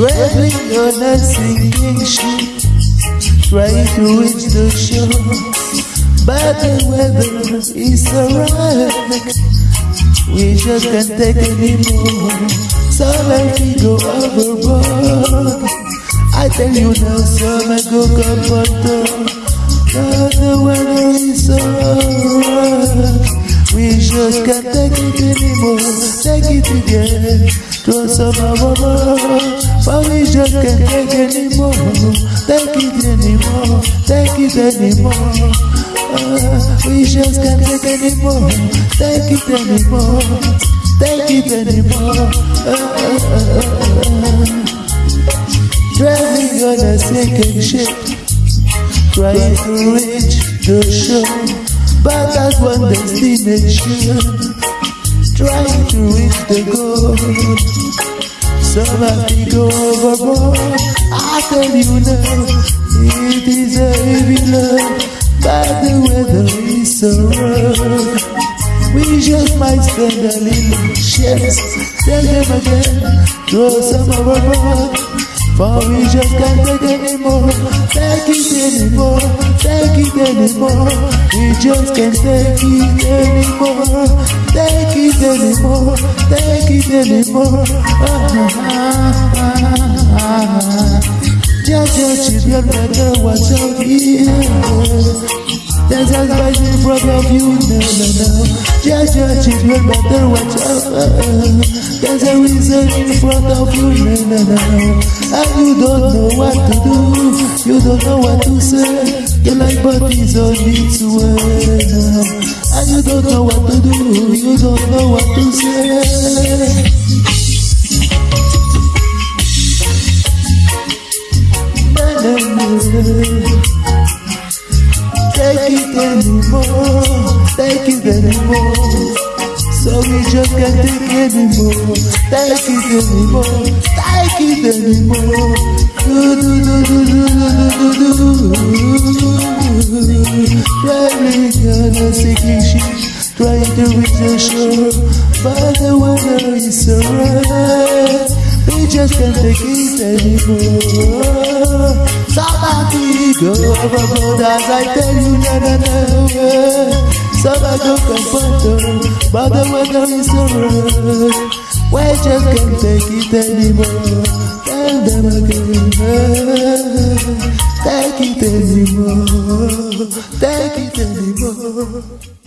Traveling on a sinking ship, trying to reach the shore. But the weather is so rough, we just can't take anymore. So let me go overboard. I tell you now, so I go on But the weather is so rough, we just can't take it anymore. Take it again. Up our mama, but we just can't take anymore. Take it anymore, take it anymore. Uh, we just can't take anymore. Take it anymore, take it anymore. Uh, Sinking ship, trying to reach the shore, but that's one destination trying to reach the goal. Somebody go overboard. I tell you now, it is a heavy load, but the weather is so rough. We just might spend a little chance. Tell them again, throw some overboard. For we just can't take anymore, take it anymore, take it anymore. We just can't take it anymore, take it anymore, take it anymore. Just children better watch out here. There's a right in front of you, no, no, no. Just your children better watch out. There's a reason in front of you, no, no, no. And you don't know what to do, you don't know what to say. Your life body's on its way. And you don't know what to do, you don't know what to say. Anymore, take it anymore. So we just can't take anymore. Take it anymore, take it anymore. Do do do do do do do do do. Driving on a sinking ship, trying to reach the shore, but the weather is so rough. We just can't take it anymore. Somebody go overboard as I tell you, na na. Bado kapato, bado wada misoro Why just can't take it anymore Tell them again Take it anymore Take it anymore